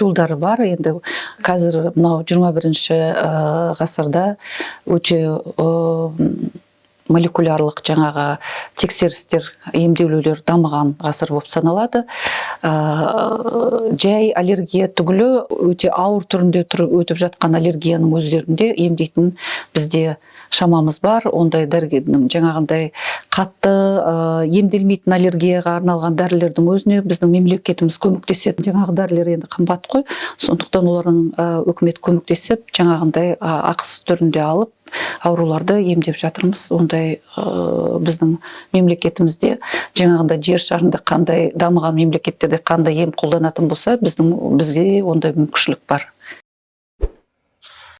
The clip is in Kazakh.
жолдары бар. Енді қазір мынау 21 бірінші ғасырда өте молекулярлық жаңағы тексерістер емделулер дамыған ғасыр болып саналады. Ә, жай аллергия түгілі өте ауыр түрінде тұр, өтіп жатқан аллергияның өздерінде емдейтін бізде шамамыз бар. Ондай дәрігердің жаңағындай қатты ә, емделмейтін аллергияға арналған дәрілердің өзіне біздің мемлекетіміз көмектеседі жаңағы дәрілер енді қымбат қой. Сондықтан олардың үкімет көмектесіп жаңағындай ақысыз түрінде алып ауруларды емдеп жатырмыз. Ондай ә, біздің мемлекетімізде жаңағындай жер шарында қандай дамыған мемлекеттерде қандай ем қолданатын болса біздің бізге ондай мүмкіншілік бар.